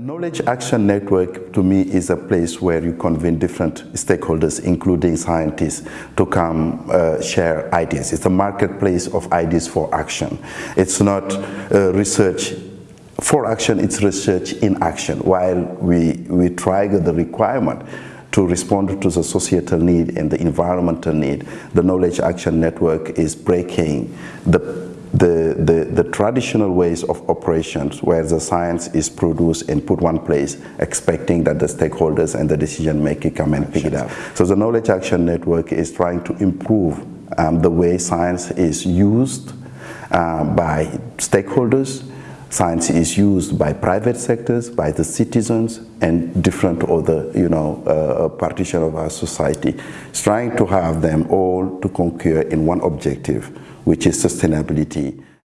Knowledge Action Network to me is a place where you convene different stakeholders, including scientists, to come uh, share ideas. It's a marketplace of ideas for action. It's not uh, research for action, it's research in action. While we, we trigger the requirement to respond to the societal need and the environmental need, the Knowledge Action Network is breaking the the, the, the, traditional ways of operations where the science is produced and put one place, expecting that the stakeholders and the decision maker come and pick it up. So the Knowledge Action Network is trying to improve um, the way science is used uh, by stakeholders, science is used by private sectors, by the citizens, and different other, you know, uh, partition of our society. It's trying to have them all to concur in one objective, which is sustainability.